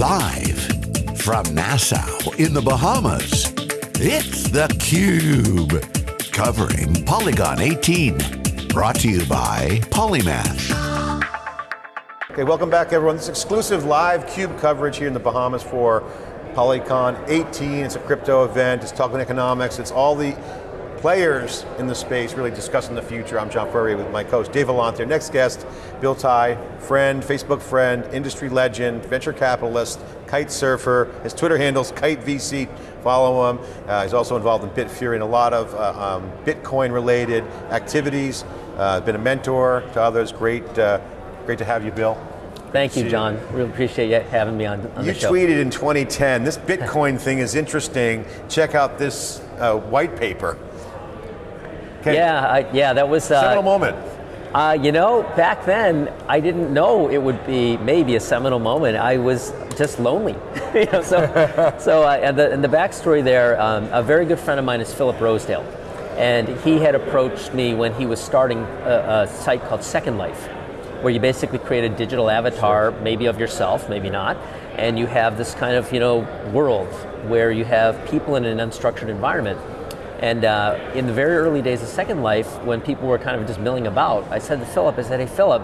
Live from Nassau in the Bahamas, it's theCUBE. Covering Polycon 18. Brought to you by Polymath. Okay, welcome back everyone. This exclusive live CUBE coverage here in the Bahamas for Polycon 18. It's a crypto event, it's talking economics, it's all the players in the space really discussing the future. I'm John Furrier with my co-host Dave Vellante. Next guest, Bill Tai, friend, Facebook friend, industry legend, venture capitalist, kite surfer. His Twitter handle's Kite VC. Follow him. Uh, he's also involved in Bitfury and a lot of uh, um, Bitcoin related activities. Uh, been a mentor to others. Great, uh, great to have you, Bill. Thank you, John. Really appreciate you having me on, on you the show. You tweeted in 2010, this Bitcoin thing is interesting. Check out this uh, white paper. Okay. Yeah, I, yeah, that was uh, seminal moment. Uh, you know, back then I didn't know it would be maybe a seminal moment. I was just lonely. you know, so, so uh, and, the, and the backstory there, um, a very good friend of mine is Philip Rosedale, and he had approached me when he was starting a, a site called Second Life, where you basically create a digital avatar, maybe of yourself, maybe not, and you have this kind of you know world where you have people in an unstructured environment and uh, in the very early days of Second Life, when people were kind of just milling about, I said to Philip, I said, hey Philip,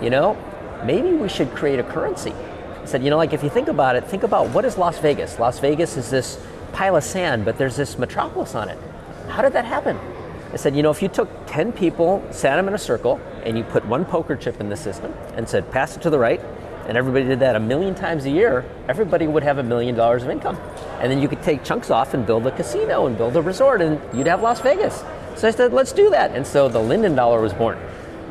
you know, maybe we should create a currency. I said, you know, like if you think about it, think about what is Las Vegas? Las Vegas is this pile of sand, but there's this metropolis on it. How did that happen? I said, you know, if you took 10 people, sat them in a circle, and you put one poker chip in the system and said, pass it to the right, and everybody did that a million times a year, everybody would have a million dollars of income. And then you could take chunks off and build a casino and build a resort and you'd have Las Vegas. So I said, let's do that. And so the Linden dollar was born.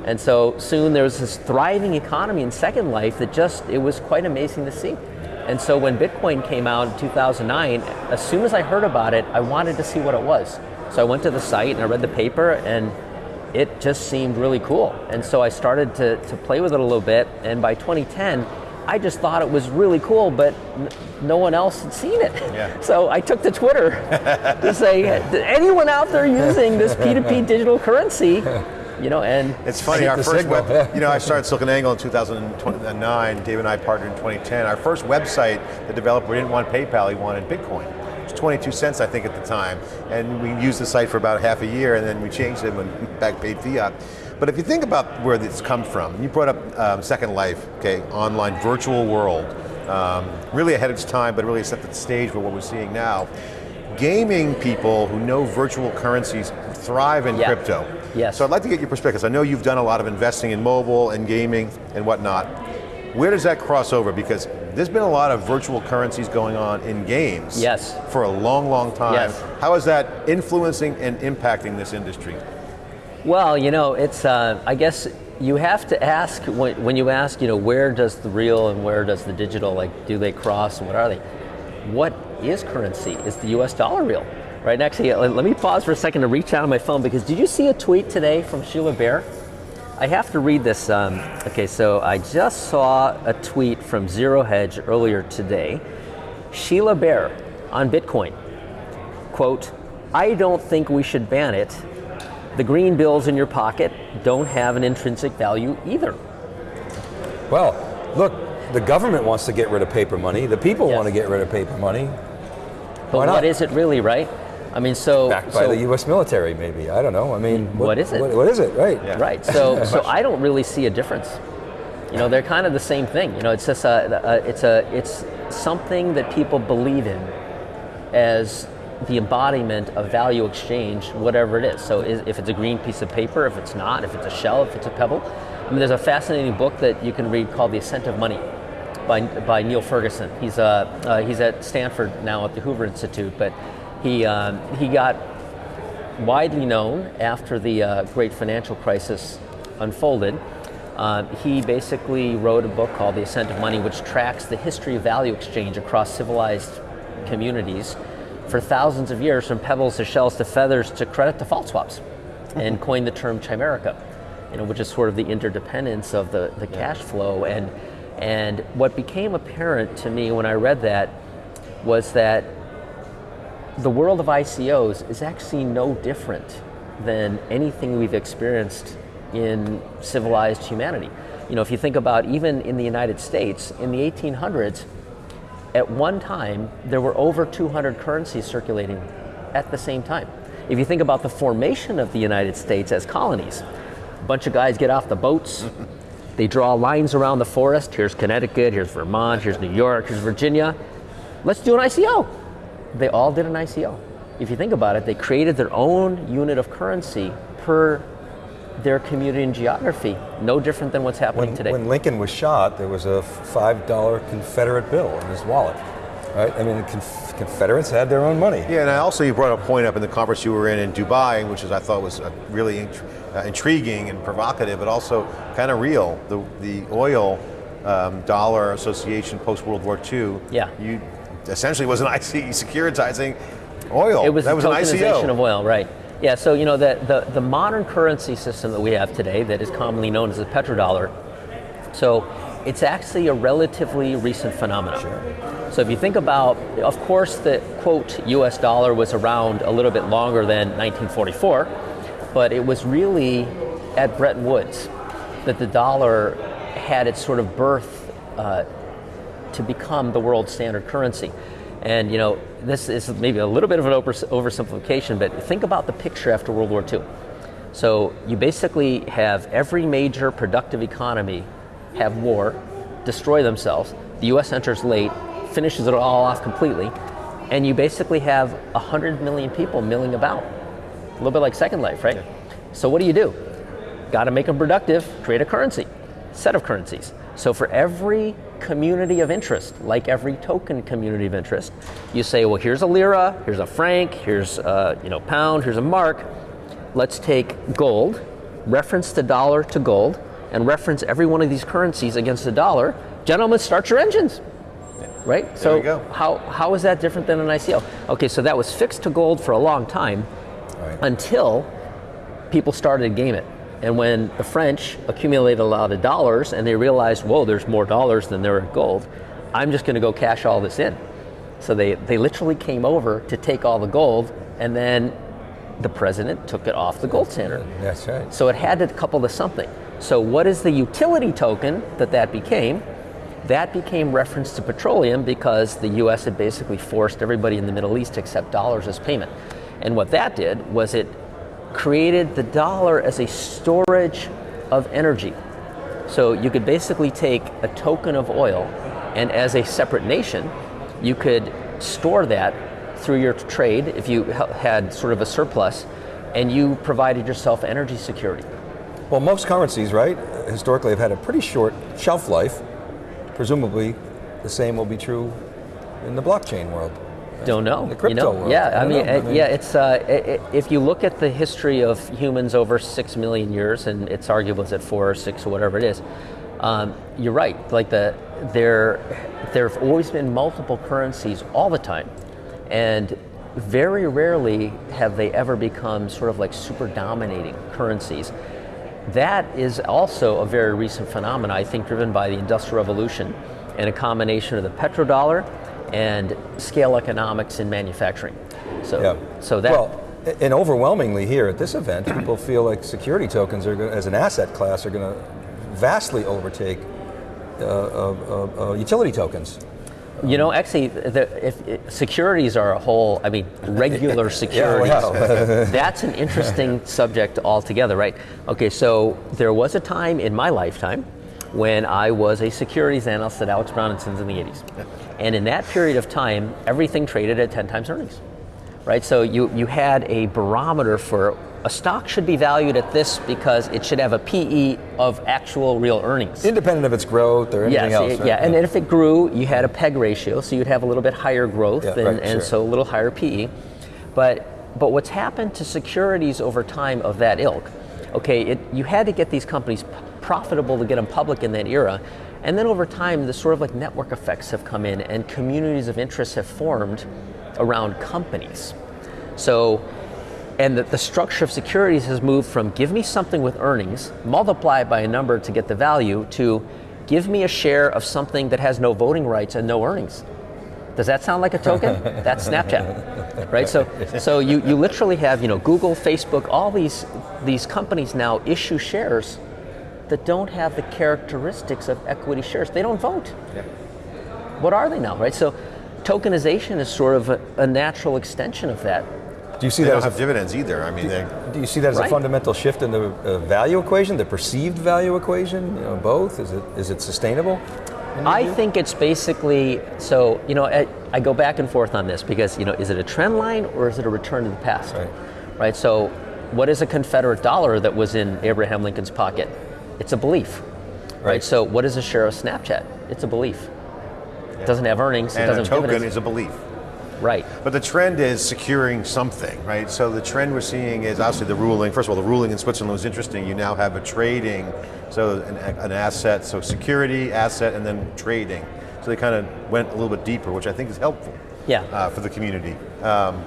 And so soon there was this thriving economy in Second Life that just, it was quite amazing to see. And so when Bitcoin came out in 2009, as soon as I heard about it, I wanted to see what it was. So I went to the site and I read the paper and it just seemed really cool. And so I started to, to play with it a little bit, and by 2010, I just thought it was really cool, but no one else had seen it. Yeah. So I took to Twitter to say, anyone out there using this P2P digital currency? You know, and it's funny. Our first signal. web, you know, I started SiliconANGLE in 2009. Dave and I partnered in 2010. Our first website, the developer didn't want PayPal; he wanted Bitcoin. 22 cents, I think, at the time. And we used the site for about half a year, and then we changed it when back paid fiat. But if you think about where this come from, you brought up um, Second Life, okay, online virtual world, um, really ahead of its time, but really set the stage for what we're seeing now. Gaming people who know virtual currencies thrive in yeah. crypto. Yes. So I'd like to get your perspective. I know you've done a lot of investing in mobile and gaming and whatnot. Where does that cross over? Because there's been a lot of virtual currencies going on in games yes. for a long, long time. Yes. How is that influencing and impacting this industry? Well, you know, it's, uh, I guess you have to ask, when, when you ask, you know, where does the real and where does the digital, like, do they cross and what are they? What is currency? Is the US dollar real? Right, actually, let me pause for a second to reach out on my phone because did you see a tweet today from Sheila Bair? I have to read this. Um, okay, so I just saw a tweet from Zero Hedge earlier today. Sheila Bair on Bitcoin. Quote, I don't think we should ban it. The green bills in your pocket don't have an intrinsic value either. Well, look, the government wants to get rid of paper money. The people yes. want to get rid of paper money. But what is it really, right? I mean, so backed by so, the U.S. military, maybe. I don't know. I mean, what, what is it? what, what is it? Right. Yeah. Right. So, so I don't really see a difference. You know, they're kind of the same thing. You know, it's just a, a it's a, it's something that people believe in as the embodiment of value exchange, whatever it is. So, is, if it's a green piece of paper, if it's not, if it's a shell, if it's a pebble. I mean, there's a fascinating book that you can read called The Ascent of Money by, by Niall Ferguson. He's, uh, uh, he's at Stanford now at the Hoover Institute, but he, um, he got widely known after the uh, great financial crisis unfolded. Uh, he basically wrote a book called The Ascent of Money, which tracks the history of value exchange across civilized communities for thousands of years, from pebbles to shells to feathers to credit to default swaps, and coined the term chimerica, you know, which is sort of the interdependence of the, the cash flow. And, and what became apparent to me when I read that was that the world of ICOs is actually no different than anything we've experienced in civilized humanity. You know, if you think about even in the United States, in the 1800s, at one time, there were over 200 currencies circulating at the same time. If you think about the formation of the United States as colonies, a bunch of guys get off the boats, they draw lines around the forest. Here's Connecticut, here's Vermont, here's New York, here's Virginia. Let's do an ICO. They all did an ICO. If you think about it, they created their own unit of currency per their community and geography. No different than what's happening When, today. when Lincoln was shot, there was a $5 Confederate bill in his wallet. Right? I mean, the Conf- Confederates had their own money. Yeah, and I also you brought a point up in the conference you were in in Dubai, which is I thought was really int- uh, intriguing and provocative, but also kind of real. The the oil um, dollar association post World War II. Yeah. you essentially was an IC securitizing oil. It was that was an ICO. of oil, right? Yeah. So you know the, the the modern currency system that we have today, that is commonly known as the petrodollar. So it's actually a relatively recent phenomenon. Sure. So if you think about, of course, the quote U.S. dollar was around a little bit longer than 1944, but it was really at Bretton Woods that the dollar had its sort of birth uh, to become the world standard currency. And you know, this is maybe a little bit of an oversimplification, but think about the picture after World War II. So you basically have every major productive economy have war, destroy themselves. The U.S. enters late, finishes it all off completely, and you basically have 100 million people milling about. A little bit like Second Life, right? So what do you do? Got to make them productive, create a currency, set of currencies. So for every community of interest, like every token community of interest, you say, well, here's a lira, here's a franc, here's a you know pound, here's a mark. Let's take gold, reference the dollar to gold, and reference every one of these currencies against the dollar. Gentlemen, start your engines. Right? so go. how how is that different than an ICO? Okay, so that was fixed to gold for a long time Right. until people started to game it. And when the French accumulated a lot of dollars and they realized, whoa, there's more dollars than there are gold, I'm just going to go cash all this in. So they, they literally came over to take all the gold, and then the president took it off the gold standard. That's right. So it had to couple to something. So what is the utility token that that became? That became reference to petroleum because the U.S. had basically forced everybody in the Middle East to accept dollars as payment. And what that did was it created the dollar as a storage of energy. So you could basically take a token of oil, and as a separate nation, you could store that through your trade if you had sort of a surplus, and you provided yourself energy security. Well, most currencies, right, historically have had a pretty short shelf life. Presumably, the same will be true in the blockchain world. Don't know. The crypto you know? world. Yeah, I I, mean, know. I mean- yeah, it's uh, i- i- if you look at the history of humans over six million years, and it's arguable it's at four or six or whatever it is. Um, you're right. Like the there, there have always been multiple currencies all the time, and very rarely have they ever become sort of like super dominating currencies. That is also a very recent phenomenon, I think, driven by the Industrial Revolution and a combination of the petrodollar and scale economics in manufacturing. So, Yeah. so that Well, and overwhelmingly here at this event, people feel like security tokens are, gonna, as an asset class, are going to vastly overtake uh, uh, uh, uh, utility tokens. you know, actually, the, if, if securities are a whole. I mean, regular securities. wow. That's an interesting subject altogether, right? Okay, so there was a time in my lifetime when I was a securities analyst at Alex Brown and Sons in the 80s. And in that period of time, everything traded at 10 times earnings. Right? So you, you had a barometer for a stock should be valued at this because it should have a PE of actual real earnings. Independent of its growth or anything else. it- right? yeah, and if it grew, you had a PEG ratio, so you'd have a little bit higher growth, Yeah, and, right, and sure. so a little higher PE. But but what's happened to securities over time of that ilk? Okay, it, you had to get these companies profitable to get them public in that era, and then over time, the sort of like network effects have come in, and communities of interest have formed around companies. So and the, the structure of securities has moved from give me something with earnings, multiply it by a number to get the value, to give me a share of something that has no voting rights and no earnings. Does that sound like a token? That's Snapchat, right? So, so you, you literally have you know Google, Facebook, all these these companies now issue shares that don't have the characteristics of equity shares. They don't vote. what are they now, right? So tokenization is sort of a, a natural extension of that. Do you see They that don't as a have dividends either. I mean, they, Do you see that as Right. a fundamental shift in the uh, value equation, the perceived value equation? You know, both? Is it is it sustainable? I view? think it's basically so. You know, I, I go back and forth on this because you know, is it a trend line or is it a return to the past? Right. Right. So, what is a Confederate dollar that was in Abraham Lincoln's pocket? It's a belief. Right. Right. So, what is a share of Snapchat? It's a belief. It doesn't have earnings. it and a doesn't have token dividends. is a belief. right. But the trend is securing something, right? So the trend we're seeing is obviously the ruling. First of all, the ruling in Switzerland was interesting. You now have a trading, so an, an asset, so security, asset, and then trading. So they kind of went a little bit deeper, which I think is helpful Yeah. uh, for the community. Um,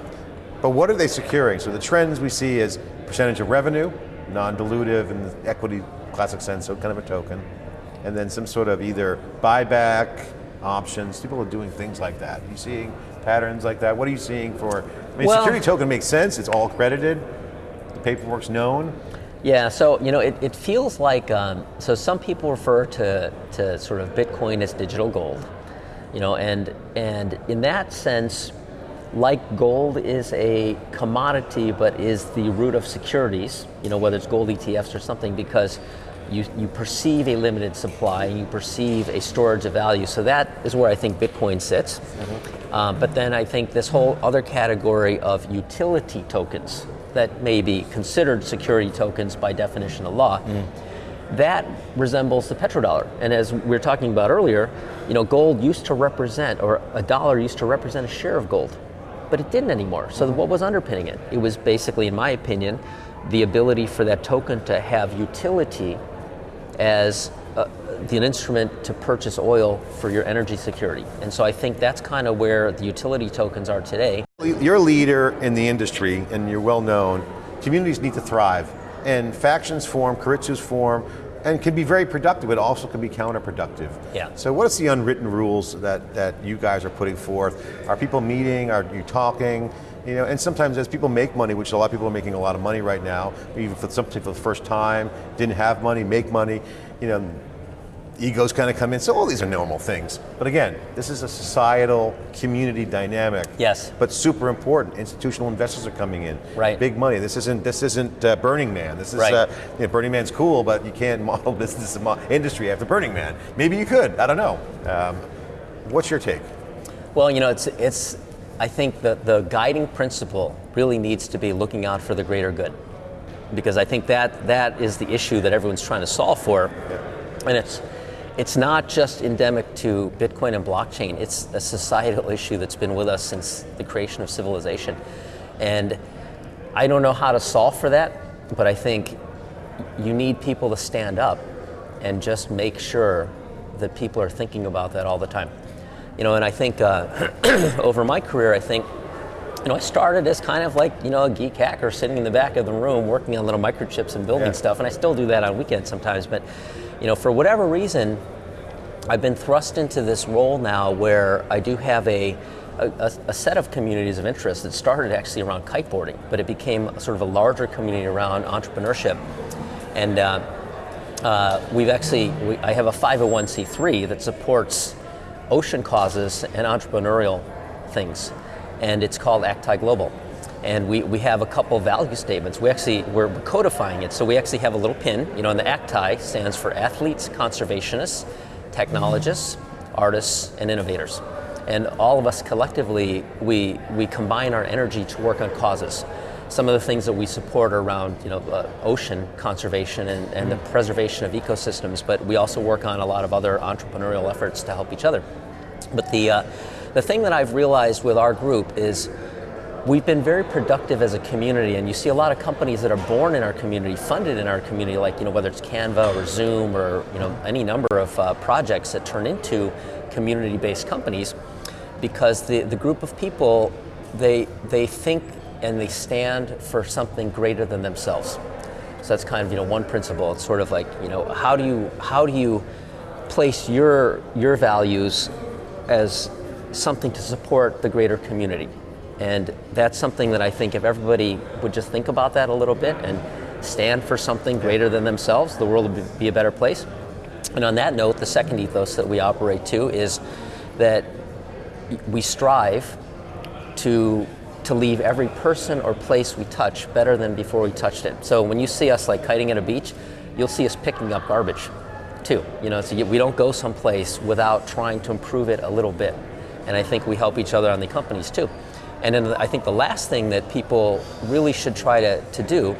but what are they securing? So the trends we see is percentage of revenue, non-dilutive and the equity classic sense, so kind of a token, and then some sort of either buyback options. People are doing things like that. Are you seeing patterns like that? What are you seeing for? I mean, Well- security token makes sense. It's all credited. The paperwork's known. Yeah, so you know, it, it feels like um, so some people refer to to sort of Bitcoin as digital gold, you know, and and in that sense, like gold is a commodity, but is the root of securities, you know, whether it's gold ETFs or something, because you you perceive a limited supply and you perceive a storage of value. So that is where I think Bitcoin sits. Um, but then I think this whole other category of utility tokens that may be considered security tokens by definition of law, that resembles the petrodollar. And as we were talking about earlier, you know, gold used to represent, or a dollar used to represent a share of gold, but it didn't anymore. So what was underpinning it? It was basically, in my opinion, the ability for that token to have utility as uh, the, an instrument to purchase oil for your energy security. And so I think that's kind of where the utility tokens are today. You're a leader in the industry and you're well known. Communities need to thrive. And factions form, Karitsus form, and can be very productive, but also can be counterproductive. Yeah. So what is the unwritten rules that, that you guys are putting forth? Are people meeting? Are you talking? You know, and sometimes as people make money, which a lot of people are making a lot of money right now, even for some people for the first time, didn't have money, make money, you know, egos kind of come in. So all these are normal things. But again, this is a societal community dynamic. Yes. But super important. Institutional investors are coming in. Right. Big money. This isn't this isn't uh, Burning Man. This is Right. uh, you know, Burning Man's cool, but you can't model business mo- industry after Burning Man. Maybe you could. I don't know. Um, what's your take? Well, you know, it's it's. I think that the guiding principle really needs to be looking out for the greater good, because I think that that is the issue that everyone's trying to solve for, and it's it's not just endemic to Bitcoin and blockchain. It's a societal issue that's been with us since the creation of civilization, and I don't know how to solve for that, but I think you need people to stand up and just make sure that people are thinking about that all the time. You know, and I think uh, over my career, I think, you know, I started as kind of like, you know, a geek hacker sitting in the back of the room working on little microchips and building Yeah. stuff, and I still do that on weekends sometimes. But, you know, for whatever reason, I've been thrust into this role now where I do have a, a, a- set of communities of interest that started actually around kiteboarding, but it became sort of a larger community around entrepreneurship. And uh, uh, we've actually, we, I have a 501c3 that supports ocean causes and entrepreneurial things, and it's called ACTAI Global. And we, we have a couple value statements. We actually, we're codifying it. So we actually have a little pin, you know, and the ACTAI stands for athletes, conservationists, technologists, artists, and innovators. And all of us collectively, we, we combine our energy to work on causes. Some of the things that we support are around you know, uh, ocean conservation and, and the preservation of ecosystems, but we also work on a lot of other entrepreneurial efforts to help each other. But the, uh, the thing that I've realized with our group is we've been very productive as a community, and you see a lot of companies that are born in our community, funded in our community, like you know whether it's Canva or Zoom or you know any number of uh, projects that turn into community-based companies, because the, the group of people they they think and they stand for something greater than themselves. So that's kind of you know one principle. It's sort of like you know how do you how do you place your your values as something to support the greater community. And that's something that I think if everybody would just think about that a little bit and stand for something greater than themselves, the world would be a better place. And on that note, the second ethos that we operate to is, that we strive to to leave every person or place we touch better than before we touched it. So when you see us like kiting at a beach, you'll see us picking up garbage too. You know, so we don't go someplace without trying to improve it a little bit. And I think we help each other on the companies too. And then I think the last thing that people really should try to, to do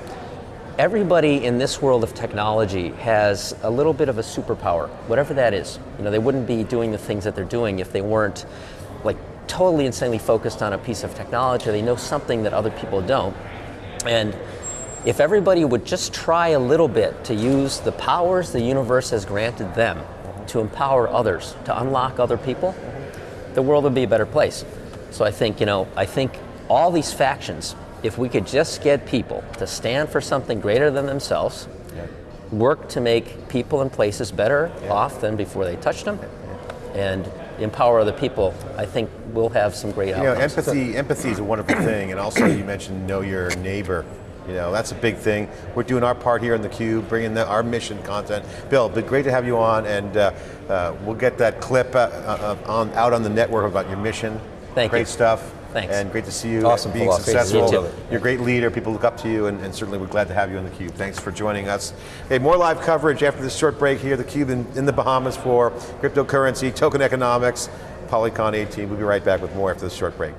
everybody in this world of technology has a little bit of a superpower, whatever that is. You know, they wouldn't be doing the things that they're doing if they weren't like totally insanely focused on a piece of technology. They know something that other people don't. And if everybody would just try a little bit to use the powers the universe has granted them to empower others, to unlock other people, the world would be a better place. So I think, you know, I think all these factions, if we could just get people to stand for something greater than themselves, Yeah. work to make people and places better off than before they touched them, and empower other people, I think we'll have some great You know, outcomes. empathy, empathy is a wonderful thing, and also you mentioned know your neighbor. You know, that's a big thing. We're doing our part here in the Cube, bringing the, our mission content. Bill, been great to have you on, and uh, uh, we'll get that clip uh, uh, on, out on the network about your mission. Thank great you. stuff. Thanks. And great to see you Awesome being philosophy. successful. You. You're a great leader. People look up to you, and, and certainly we're glad to have you on the Cube. Thanks for joining us. Hey, more live coverage after this short break here. The Cube in, in the Bahamas for cryptocurrency, token economics, Polycon 18. We'll be right back with more after this short break.